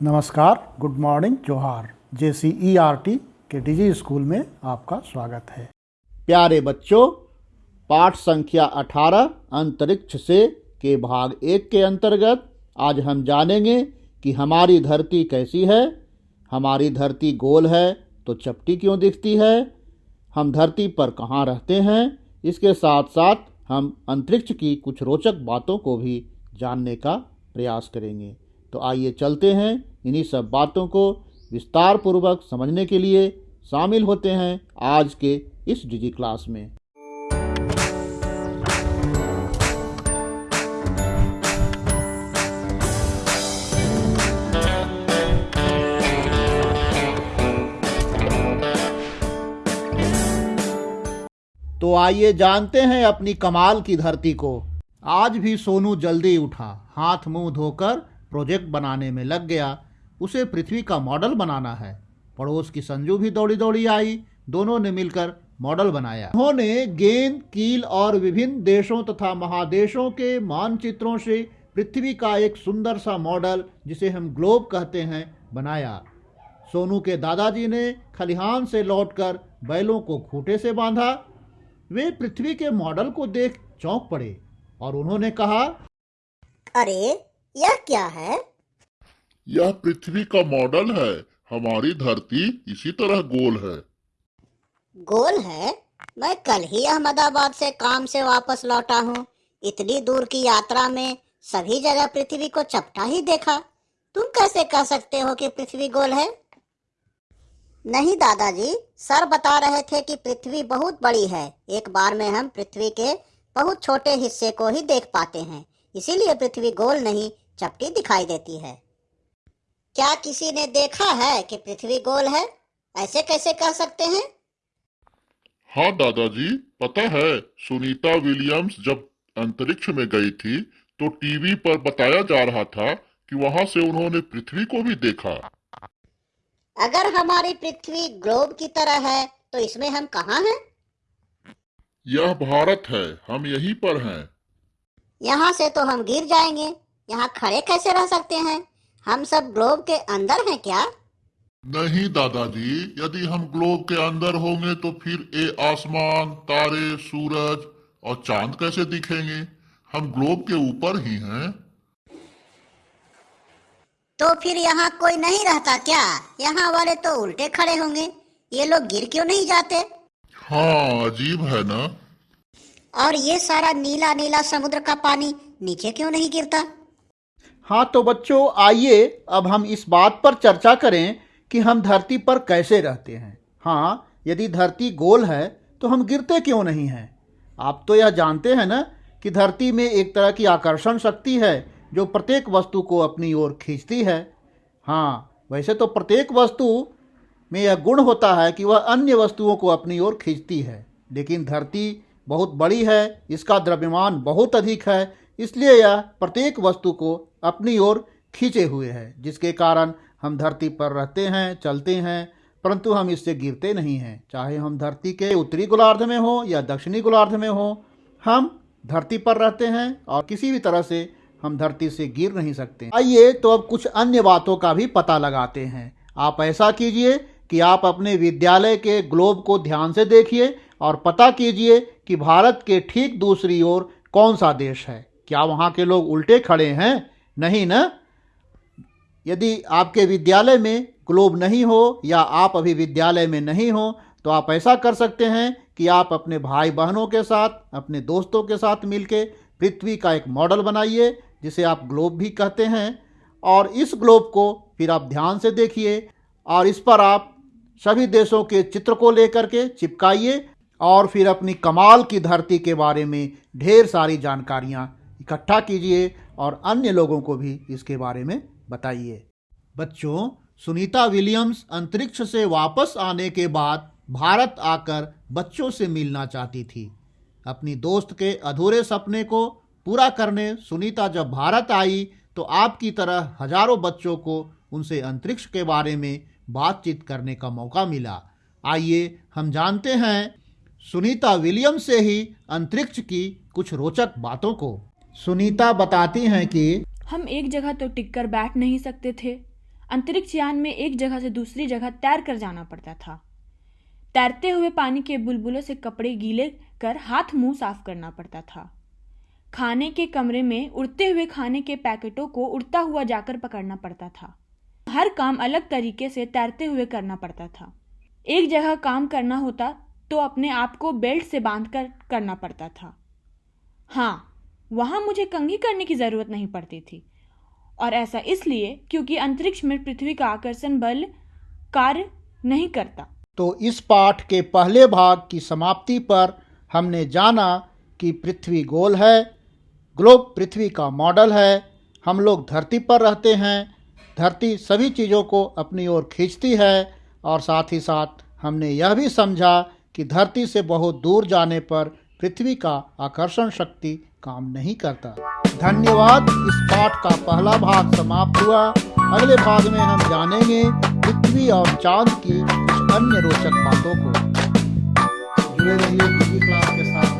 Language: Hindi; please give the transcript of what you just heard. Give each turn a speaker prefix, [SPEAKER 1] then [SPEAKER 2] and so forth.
[SPEAKER 1] नमस्कार, गुड मॉर्निंग, जोहार। J C E R T के डिजी स्कूल में आपका स्वागत है।
[SPEAKER 2] प्यारे बच्चों, पाठ संख्या 18 अंतरिक्ष से के भाग एक के अंतर्गत आज हम जानेंगे कि हमारी धरती कैसी है। हमारी धरती गोल है तो चपटी क्यों दिखती है? हम धरती पर कहाँ रहते हैं? इसके साथ साथ हम अंतरिक्ष की कुछ रोचक बातों को भी जानने का प्रयास करेंगे। तो आइए चलते हैं इन्हीं सब बातों को विस्तार पूर्वक समझने के लिए शामिल होते हैं आज के इस डिजी क्लास में। तो आइए जानते हैं अपनी कमाल की धरती को। आज भी सोनू जल्दी उठा, हाथ मुँह धोकर प्रोजेक्ट बनाने में लग गया, उसे पृथ्वी का मॉडल बनाना है। पड़ोस की संजू भी दौड़ी दौड़ी आई, दोनों ने मिलकर मॉडल बनाया। उन्होंने गेंद, कील और विभिन्न देशों तथा महादेशों के मानचित्रों से पृथ्वी का एक सुंदर सा मॉडल, जिसे हम ग्लोब कहते हैं, बनाया। सोनू के दादाजी ने खलिहान से लौटकर बैलों को खूंटे से बांधा। वे पृथ्वी के मॉडल को देख चौंक पड़े और उन्होंने कहा,
[SPEAKER 3] अरे यह क्या है?
[SPEAKER 4] यह पृथ्वी का मॉडल है। हमारी धरती इसी तरह गोल है।
[SPEAKER 3] गोल है? मैं कल ही अहमदाबाद से काम से वापस लौटा हूँ। इतनी दूर की यात्रा में सभी जगह पृथ्वी को चपटा ही देखा। तुम कैसे कह सकते हो कि पृथ्वी गोल है? नहीं दादाजी सर बता रहे थे कि पृथ्वी बहुत बड़ी है। एक बार में हम पृथ्वी के बहुत छोटे हिस्से को ही देख पाते हैं। इसीलिए पृथ्वी गोल नहीं चपटी दिखाई देती है। क्या किसी ने देखा है कि पृथ्वी गोल है? ऐसे कैसे कह सकते हैं?
[SPEAKER 4] हाँ दादाजी पता है सुनीता विलियम्स जब अंतरिक्ष में गई थी तो टीवी पर बताया जा रहा था कि वहाँ से उन्होंने पृथ्वी को भी देखा।
[SPEAKER 3] अगर हमारी पृथ्वी ग्लोब की तरह है तो इसमें हम कहाँ हैं?
[SPEAKER 4] यह भारत है हम यहीं पर हैं।
[SPEAKER 3] यहाँ से तो हम गिर जाएँगे। यहाँ खड़े कैसे रह सकते हैं? हम सब ग्लोब के अंदर हैं क्या?
[SPEAKER 4] नहीं दादाजी। यदि हम ग्लोब के अंदर होंगे तो फिर ये आसमान तारे सूरज और चाँद कैसे दिखेंगे? हम ग्लोब के ऊपर ही हैं।
[SPEAKER 3] तो फिर यहाँ कोई नहीं रहता क्या? यहाँ वाले तो उल्टे खड़े होंगे। ये लोग गिर क्यों नहीं जाते?
[SPEAKER 4] हाँ अजीब है ना?
[SPEAKER 3] और ये सारा नीला नीला समुद्र का पानी नीचे क्यों नहीं गिरता?
[SPEAKER 2] हाँ तो बच्चों, आइए अब हम इस बात पर चर्चा करें कि हम धरती पर कैसे रहते हैं। हाँ यदि धरती गोल है तो हम गिरते क्यों नहीं हैं? आप तो यह जानते हैं ना कि धरती में एक तरह की आकर्षण शक्ति है जो प्रत्येक वस्तु को अपनी ओर खींचती है। हाँ वैसे तो प्रत्येक वस्तु में यह गुण होता है कि वह अन्य वस्तुओं को अपनी ओर खींचती है। लेकिन धरती बहुत बड़ी है, इसका द्रव्यमान बहुत अधिक है इसलिए यह प्रत्येक वस्तु को अपनी ओर खींचे हुए है, जिसके कारण हम धरती पर रहते हैं, चलते हैं, परंतु हम इससे गिरते नहीं हैं। चाहे हम धरती के उत्तरी गोलार्ध में हो या दक्षिणी गोलार्ध में हो, हम धरती पर रहते हैं और किसी भी तरह से हम धरती से गिर नहीं सकते। आइए तो अब कुछ अन्य बातों का भी पता लगाते हैं। आप ऐसा कीजिए कि आप अपने विद्यालय के ग्लोब को ध्यान से देखिए और पता कीजिए कि भारत के ठीक दूसरी ओर कौन सा देश है। क्या वहाँ के लोग उल्टे खड़े हैं? नहीं ना? यदि आपके विद्यालय में ग्लोब नहीं हो या आप अभी विद्यालय में नहीं हो तो आप ऐसा कर सकते हैं कि आप अपने भाई बहनों के साथ, अपने दोस्तों के साथ मिलके पृथ्वी का एक मॉडल बनाइए, जिसे आप ग्लोब भी कहते हैं। और इस ग्लोब को फिर आप ध्यान से देखिए और इस पर आप सभी देशों के चित्र को लेकर के चिपकाइए और फिर अपनी कमाल की धरती के बारे में ढेर सारी जानकारियाँ इकट्ठा कीजिए और अन्य लोगों को भी इसके बारे में बताइए। बच्चों, सुनीता विलियम्स अंतरिक्ष से वापस आने के बाद भारत आकर बच्चों से मिलना चाहती थी। अपनी दोस्त के अधूरे सपने को पूरा करने सुनीता जब भारत आई तो आपकी तरह हज़ारों बच्चों को उनसे अंतरिक्ष के बारे में बातचीत करने का मौका मिला। आइए हम जानते हैं, सुनीता विलियम से ही अंतरिक्ष की कुछ रोचक बातों को। सुनीता बताती हैं कि
[SPEAKER 5] हम एक जगह तो टिक कर बैठ नहीं सकते थे। अंतरिक्ष यान में एक जगह से दूसरी जगह तैर कर जाना पड़ता था। तैरते हुए पानी के बुलबुलों से कपड़े गीले कर हाथ मुँह साफ़ करना पड़ता था। खाने के कमरे में उड़ते हुए खाने के पैकेटों को उड़ता हुआ जाकर पकड़ना पड़ता था। हर काम अलग तरीके से तैरते हुए करना पड़ता था। एक जगह काम करना होता तो अपने आप को बेल्ट से बाँध कर करना पड़ता था। हाँ वहाँ मुझे कंघी करने की ज़रूरत नहीं पड़ती थी। और ऐसा इसलिए क्योंकि अंतरिक्ष में पृथ्वी का आकर्षण बल कार्य नहीं करता।
[SPEAKER 2] तो इस पाठ के पहले भाग की समाप्ति पर हमने जाना कि पृथ्वी गोल है, ग्लोब पृथ्वी का मॉडल है, हम लोग धरती पर रहते हैं, धरती सभी चीज़ों को अपनी ओर खींचती है, और साथ ही साथ हमने यह भी समझा कि धरती से बहुत दूर जाने पर पृथ्वी का आकर्षण शक्ति काम नहीं करता। धन्यवाद, इस पाठ का पहला भाग समाप्त हुआ। अगले भाग में हम जानेंगे पृथ्वी और चाँद की कुछ अन्य रोचक बातों को। जुड़े रहिए क्लास के साथ।